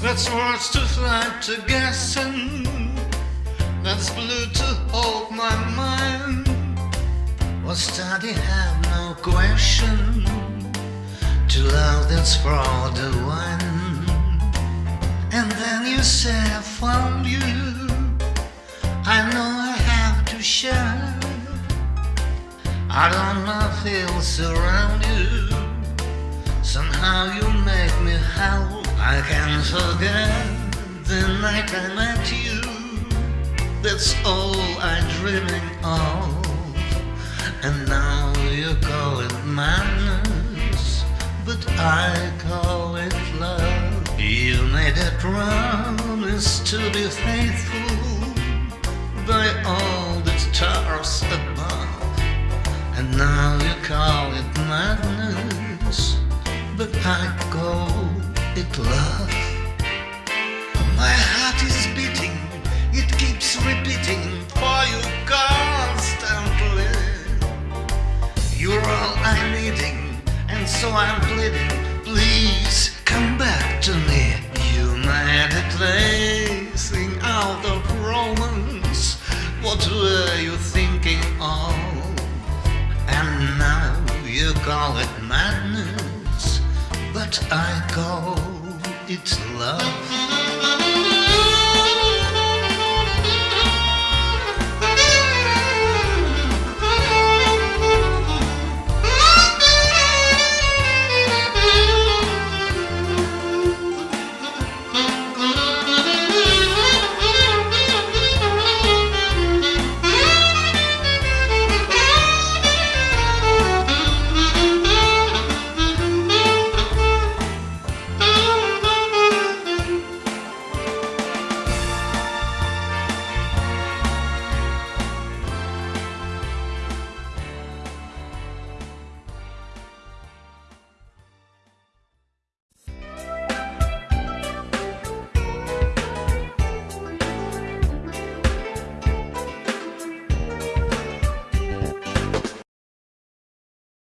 That's words to fly to guessing. That's blue to hold my mind. What study have no question. To love that's for the one. And then you say I found you. I know I have to share. I don't know feels around you. Somehow you make me howl. I can't forget the night I met you. That's all I'm dreaming of. And now you call it madness, but I call it love. You made a promise to be faithful by all the stars above. And now you call it repeating for you constantly. You're all I'm needing, and so I'm pleading. Please come back to me. You made a blazing out of romance. What were you thinking of? And now you call it madness, but I call it love.